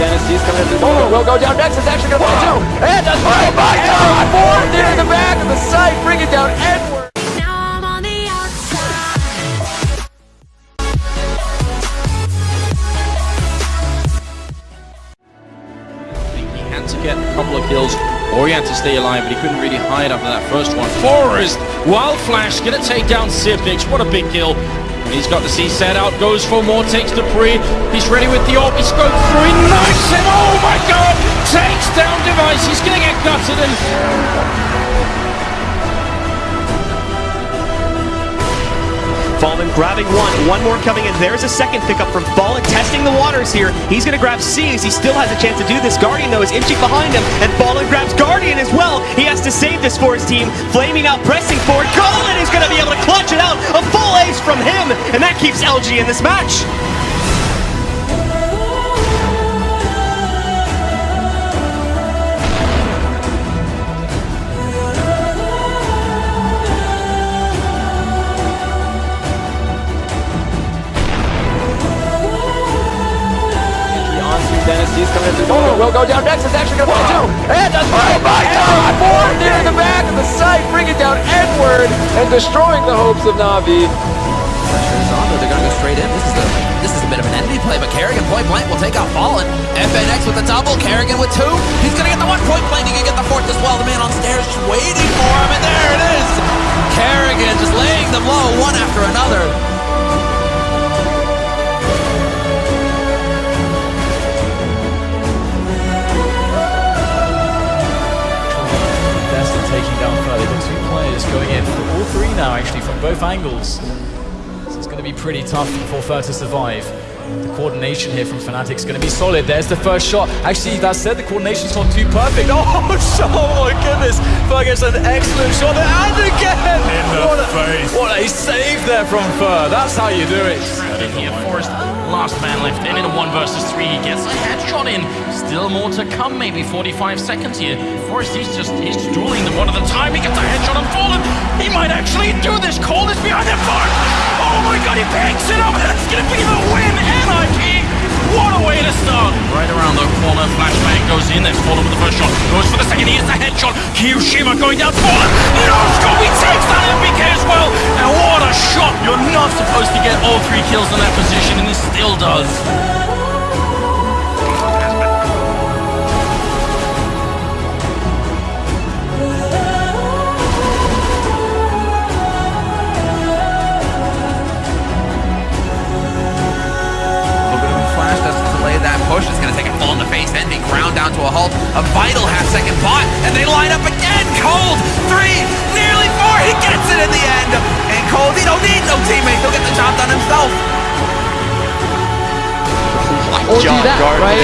Dennis. He's coming through the oh, corner. Will go down next. It's actually going to fall two. And does oh my God! Fourth into the back of the site, bring it down Edward. Now I'm on the outside. think he had to get a couple of kills or he had to stay alive, but he couldn't really hide after that first one. Forrest, Wild Flash, gonna take down Sipix. What a big kill. And he's got the C set out, goes for more, takes dupreeh. He's ready with the ult, he scoped through, knifes him, oh my god! Takes down Device, he's gonna get gutted and Fallen grabbing one, one more coming in. There's a second pickup from Fallen testing the waters here. He's going to grab C as he still has a chance to do this. Guardian, though, is inching behind him, and Fallen grabs Guardian as well. He has to save this for his team. Flaming out, pressing forward. Colin is going to be able to clutch it out. A that in this match. Entry onto Dennis. He's coming through the corner. Will go down next. It's actually going to fall two. And does oh my God! Fourth into the back of the site, bring it down Edward and destroying the hopes of Navi. Fallen. FNX with the double, Kerrigan with two. He's to get the one point blank. He can get the fourth as well. The man on stairs just waiting for him, and there it is. Kerrigan just laying them low one after another. At taking down further. The two players going in for all three now, actually, from both angles. So it's going to be pretty tough for Fur to survive. The coordination here from Fnatic is going to be solid. There's the first shot. Actually, that said, the coordination's not too perfect. Oh, shot, oh my goodness. Fur gets an excellent shot there, and again! In the what a, face. What a save there from Fur. That's how you do it. in here. Forrest, last man left in in a one versus three. He gets a headshot in. Still more to come, maybe 45 seconds here. Forrest, he's just he's dueling them one at a time. He gets a headshot and fallen. He might actually do this. Cole is behind him. Far. Oh my god, he picks it up. Start! Right around the corner, flashbang goes in. There's Fallen with the first shot. Goes for the second. He gets the headshot. Kiyushima going down. Fallen. No. He takes that NBK as well. And what a shot! You're not supposed to get all three kills in that position, and he still does. A halt. A vital half second bot, and they line up again. Cold, three, nearly four. He gets it in the end. And Cold, he don't need no teammate. He'll get the job done himself. or do that, right?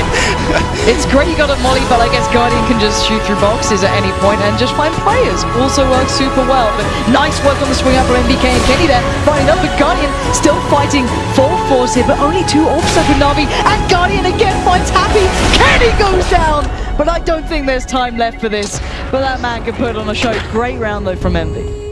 it's great you got a Molly, but I guess Guardian can just shoot through boxes at any point and just find players. Also works super well. But nice work on the swing up from NBK and Kenny there. Finding up, but Guardian still fighting full force here, but only two offset with Navi. And Guardian again finds Happy. Kenny goes down! But I don't think there's time left for this. But that man can put on a show. Great round though from Envy.